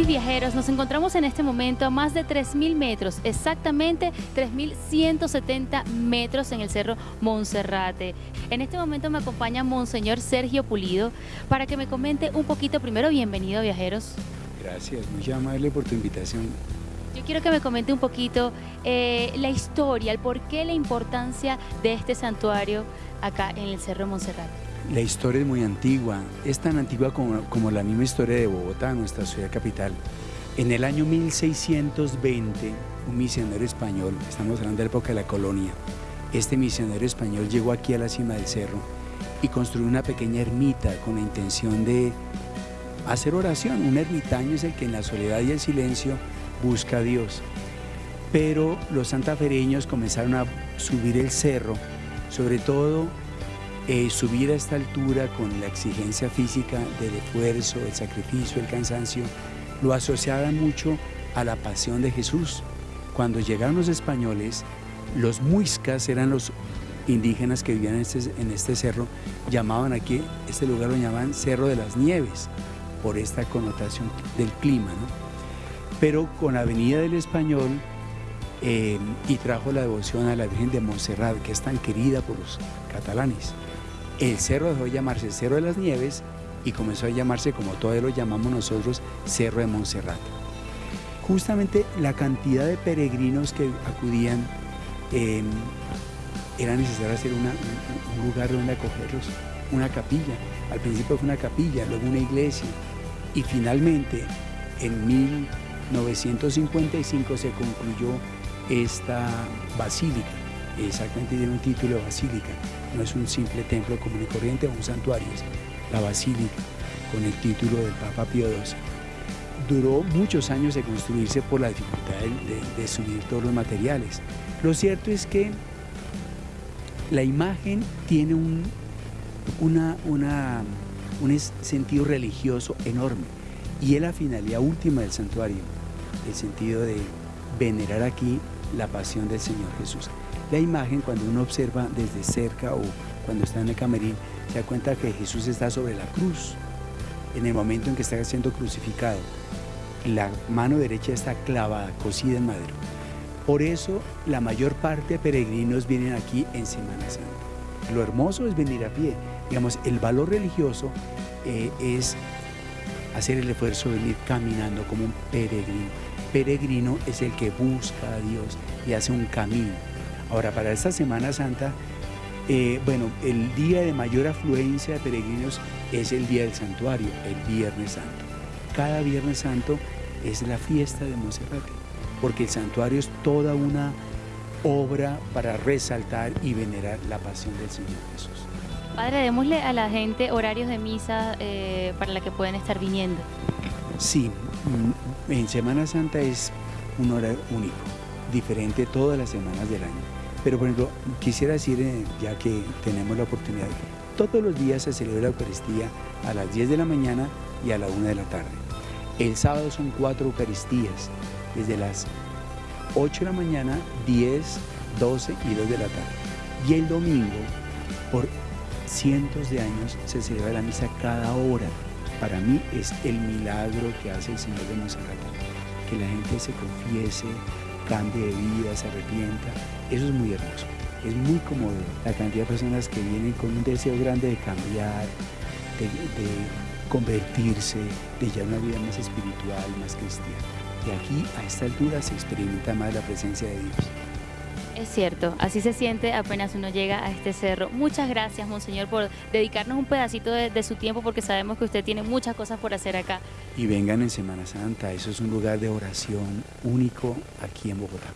viajeros, nos encontramos en este momento a más de 3.000 metros, exactamente 3.170 metros en el Cerro Monserrate. En este momento me acompaña Monseñor Sergio Pulido para que me comente un poquito, primero bienvenido viajeros. Gracias, muy amable por tu invitación. Yo quiero que me comente un poquito eh, la historia, el porqué, la importancia de este santuario acá en el Cerro Monserrate. La historia es muy antigua, es tan antigua como, la misma historia de Bogotá, nuestra ciudad capital. En el año 1620, un misionero español, estamos hablando de la época de la colonia, este misionero español llegó aquí a la cima del cerro y construyó una pequeña ermita con la intención de hacer oración. Un ermitaño es el que en la soledad y el silencio busca a Dios. Pero los santafereños comenzaron a subir el cerro, sobre todo eh, subir a esta altura con la exigencia física del esfuerzo, el sacrificio, el cansancio, lo asociaban mucho a la pasión de Jesús. Cuando llegaron los españoles, los muiscas eran los indígenas que vivían en este, este cerro, llamaban aquí, este lugar lo llamaban Cerro de las Nieves, por esta connotación del clima. Pero con la venida del español eh, y trajo la devoción a la Virgen de Montserrat, que es tan querida por los catalanes, el cerro dejó de llamarse Cerro de las Nieves y comenzó a llamarse, como todavía lo llamamos nosotros, Cerro de Montserrat. Justamente la cantidad de peregrinos que acudían em, era necesario hacer un lugar donde acogerlos, una capilla. Al principio fue una capilla, luego una iglesia y finalmente en 1955 se concluyó esta basílica exactamente tiene un título de basílica, no es un simple templo común y corriente o un santuario, es la basílica con el título del Papa Pío XII. Duró muchos años de construirse por la dificultad de, subir todos los materiales. Lo cierto es que la imagen tiene un, un sentido religioso enorme y es la finalidad última del santuario, el sentido de venerar aquí la pasión del Señor Jesús. La imagen, cuando uno observa desde cerca o cuando está en el camerín, se da cuenta que Jesús está sobre la cruz, en el momento en que está siendo crucificado. La mano derecha está clavada, cosida en madero. Por eso la mayor parte de peregrinos vienen aquí en Semana Santa. Lo hermoso es venir a pie. Digamos, el valor religioso eh, es hacer el esfuerzo de venir caminando como un peregrino. Peregrino es el que busca a Dios y hace un camino. Ahora, para esta Semana Santa, eh, bueno, el día de mayor afluencia de peregrinos es el día del santuario, el Viernes Santo. Cada Viernes Santo es la fiesta de Monserrate, porque el santuario es toda una obra para resaltar y venerar la pasión del Señor Jesús. Padre, démosle a la gente horarios de misa eh, para la que pueden estar viniendo. Sí, mm, en Semana Santa es un horario único, diferente todas las semanas del año. Pero por ejemplo, quisiera decir, eh, ya que tenemos la oportunidad, todos los días se celebra la Eucaristía a las 10 de la mañana y a la 1 de la tarde. El sábado son cuatro Eucaristías, desde las 8 de la mañana, 10, 12 y 2 de la tarde. Y el domingo, por cientos de años, se celebra la misa cada hora. Para mí es el milagro que hace el Señor de Monserrat, que la gente se confiese, cambie de vida, se arrepienta. Eso es muy hermoso. Es muy cómodo la cantidad de personas que vienen con un deseo grande de cambiar, de, convertirse, de llevar una vida más espiritual, más cristiana. Y aquí, a esta altura, se experimenta más la presencia de Dios. Es cierto, así se siente apenas uno llega a este cerro. Muchas gracias, Monseñor, por dedicarnos un pedacito de, su tiempo porque sabemos que usted tiene muchas cosas por hacer acá. Y vengan en Semana Santa, eso es un lugar de oración único aquí en Bogotá.